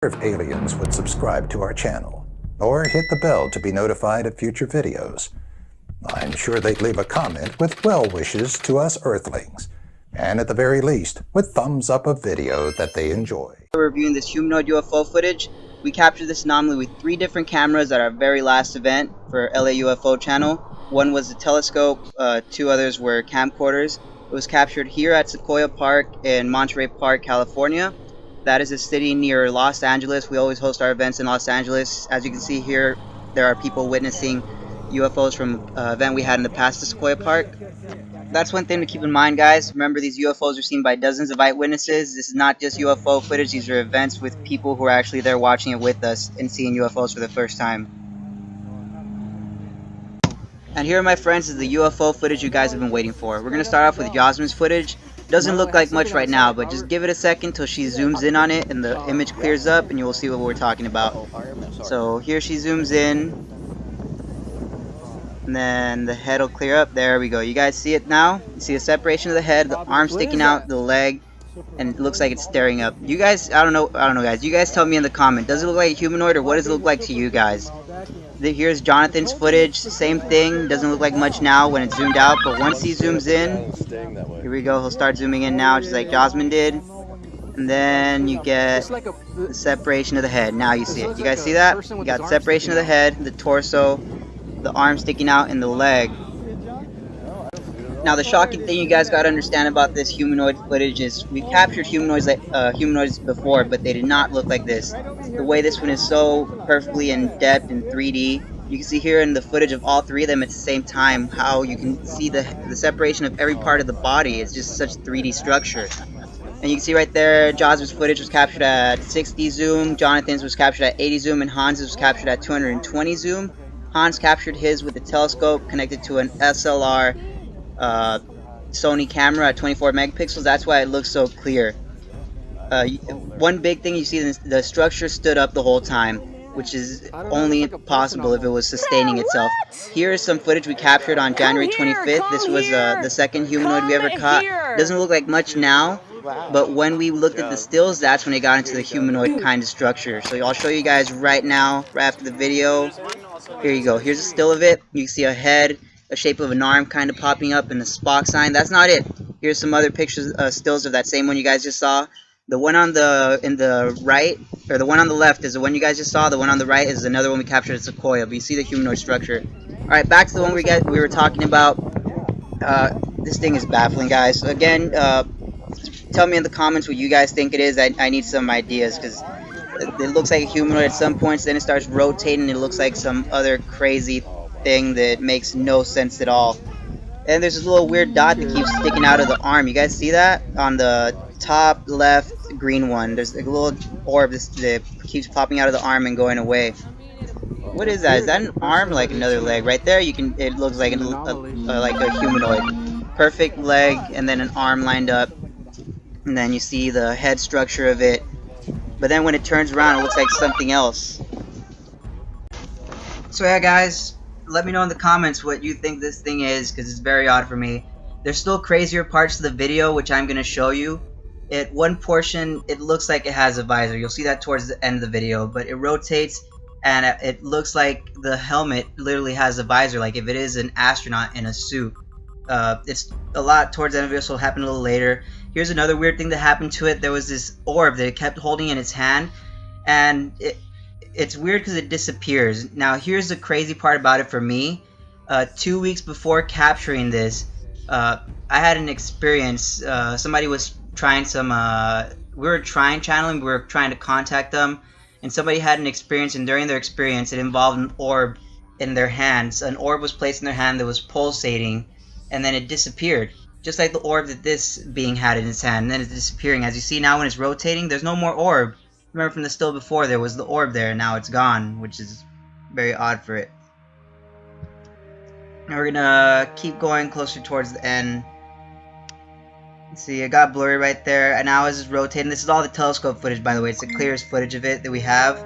if aliens would subscribe to our channel or hit the bell to be notified of future videos. I'm sure they'd leave a comment with well wishes to us Earthlings, and at the very least, with thumbs up a video that they enjoy. We're reviewing this humanoid UFO footage. We captured this anomaly with three different cameras at our very last event for LA UFO channel. One was a telescope, uh, two others were camcorders. It was captured here at Sequoia Park in Monterey Park, California. That is a city near Los Angeles. We always host our events in Los Angeles. As you can see here, there are people witnessing UFOs from uh, event we had in the past at Sequoia Park. That's one thing to keep in mind, guys. Remember, these UFOs are seen by dozens of eyewitnesses. This is not just UFO footage. These are events with people who are actually there watching it with us and seeing UFOs for the first time. And here, my friends, is the UFO footage you guys have been waiting for. We're going to start off with Yasmin's footage. Doesn't look like much right now, but just give it a second till she zooms in on it and the image clears up and you will see what we're talking about. So here she zooms in. And then the head will clear up. There we go. You guys see it now? You see the separation of the head, the arm sticking out, the leg, and it looks like it's staring up. You guys, I don't know, I don't know guys. You guys tell me in the comment. Does it look like a humanoid or what does it look like to you guys? Here's Jonathan's footage. Same thing. Doesn't look like much now when it's zoomed out, but once he zooms in, here we go. He'll start zooming in now, just like Jasmine did. And then you get the separation of the head. Now you see it. You guys see that? You got separation of the head, the torso, the arm sticking out, and the leg. Now the shocking thing you guys got to understand about this humanoid footage is we captured humanoids like uh, humanoids before, but they did not look like this. The way this one is so perfectly in depth in 3D. You can see here in the footage of all three of them at the same time how you can see the, the separation of every part of the body. It's just such 3D structure. And you can see right there, Jasmine's footage was captured at 60 zoom, Jonathan's was captured at 80 zoom, and Hans's was captured at 220 zoom. Hans captured his with a telescope connected to an SLR uh, Sony camera at 24 megapixels. That's why it looks so clear. Uh, one big thing you see, is the structure stood up the whole time, which is only possible if it was sustaining itself. Here is some footage we captured on January 25th. This was uh, the second humanoid we ever caught. Doesn't look like much now, but when we looked at the stills, that's when it got into the humanoid kind of structure. So I'll show you guys right now, right after the video. Here you go. Here's a still of it. You can see a head, a shape of an arm kind of popping up and a Spock sign. That's not it. Here's some other pictures, uh, stills of that same one you guys just saw. The one on the in the right, or the one on the left is the one you guys just saw. The one on the right is another one we captured at Sequoia. But you see the humanoid structure. All right, back to the one we got we were talking about. Uh, this thing is baffling, guys. So again, uh, tell me in the comments what you guys think it is. I, I need some ideas because it looks like a humanoid at some points. Then it starts rotating. It looks like some other crazy thing that makes no sense at all. And there's this little weird dot that keeps sticking out of the arm. You guys see that? On the top left green one. There's a little orb that keeps popping out of the arm and going away. What is that? Is that an arm like another leg? Right there, you can. It looks like a, a, a, like a humanoid. Perfect leg and then an arm lined up, and then you see the head structure of it. But then when it turns around, it looks like something else. So yeah, guys, let me know in the comments what you think this thing is, because it's very odd for me. There's still crazier parts of the video, which I'm going to show you. At one portion, it looks like it has a visor. You'll see that towards the end of the video, but it rotates and it looks like the helmet literally has a visor, like if it is an astronaut in a suit. Uh, it's a lot towards the end of video, so it'll happen a little later. Here's another weird thing that happened to it. There was this orb that it kept holding in its hand, and it, it's weird because it disappears. Now, here's the crazy part about it for me. Uh, two weeks before capturing this, uh, I had an experience. Uh, somebody was trying some. Uh, we were trying channeling. We were trying to contact them, and somebody had an experience. And during their experience, it involved an orb in their hands. An orb was placed in their hand that was pulsating, and then it disappeared. Just like the orb that this being had in its hand, and then it's disappearing. As you see now, when it's rotating, there's no more orb remember from the still before there was the orb there and now it's gone which is very odd for it now we're gonna keep going closer towards the end see it got blurry right there and now it's rotating this is all the telescope footage by the way it's the clearest footage of it that we have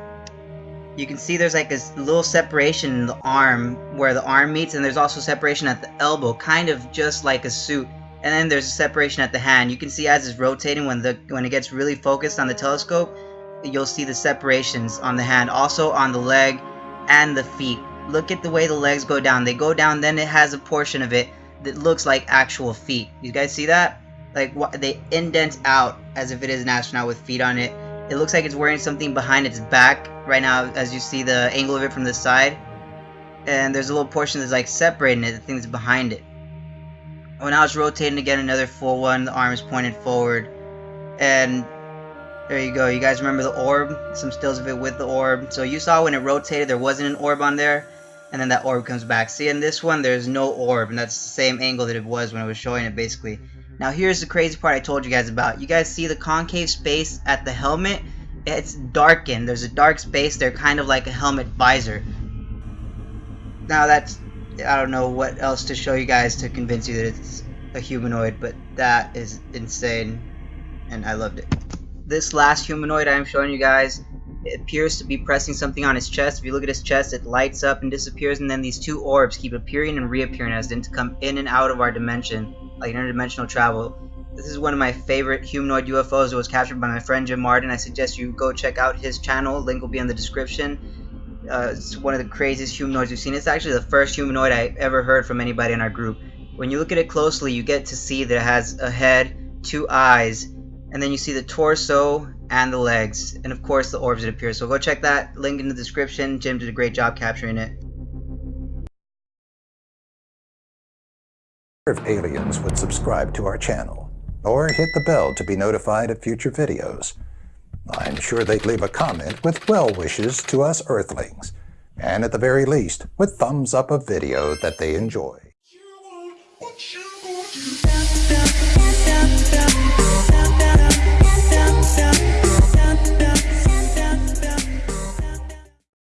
you can see there's like a little separation in the arm where the arm meets and there's also separation at the elbow kind of just like a suit and then there's a separation at the hand you can see as it's rotating when the when it gets really focused on the telescope you'll see the separations on the hand, also on the leg and the feet. Look at the way the legs go down. They go down, then it has a portion of it that looks like actual feet. You guys see that? Like they indent out as if it is an astronaut with feet on it. It looks like it's wearing something behind its back right now as you see the angle of it from the side. And there's a little portion that's like separating it, the thing that's behind it. When now it's rotating again, another full one, the arm is pointed forward. And there you go. You guys remember the orb? Some stills of it with the orb. So you saw when it rotated, there wasn't an orb on there. And then that orb comes back. See, in this one, there's no orb. And that's the same angle that it was when I was showing it, basically. Now, here's the crazy part I told you guys about. You guys see the concave space at the helmet? It's darkened. There's a dark space there, kind of like a helmet visor. Now, that's... I don't know what else to show you guys to convince you that it's a humanoid, but that is insane. And I loved it. This last humanoid I'm showing you guys it appears to be pressing something on his chest. If you look at his chest, it lights up and disappears, and then these two orbs keep appearing and reappearing as to come in and out of our dimension, like interdimensional travel. This is one of my favorite humanoid UFOs. It was captured by my friend Jim Martin. I suggest you go check out his channel. Link will be in the description. Uh, it's one of the craziest humanoids we've seen. It's actually the first humanoid I ever heard from anybody in our group. When you look at it closely, you get to see that it has a head, two eyes, and then you see the torso and the legs, and of course the orbs that appear. So go check that link in the description. Jim did a great job capturing it. If aliens would subscribe to our channel, or hit the bell to be notified of future videos. I'm sure they'd leave a comment with well wishes to us Earthlings, and at the very least, with thumbs up a video that they enjoy.